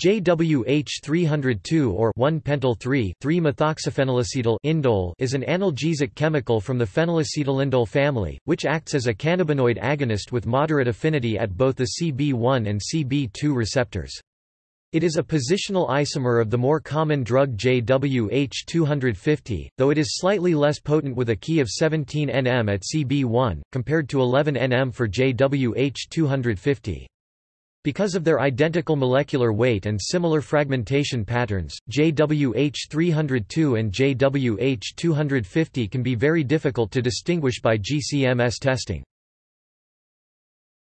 JWH302 or 1-pentyl-3,3-methoxyphenylacetyl indole is an analgesic chemical from the phenylacetylindole family, which acts as a cannabinoid agonist with moderate affinity at both the CB1 and CB2 receptors. It is a positional isomer of the more common drug JWH250, though it is slightly less potent with a Ki of 17 nm at CB1, compared to 11 nm for JWH250. Because of their identical molecular weight and similar fragmentation patterns, JWH302 and JWH250 can be very difficult to distinguish by GCMS testing.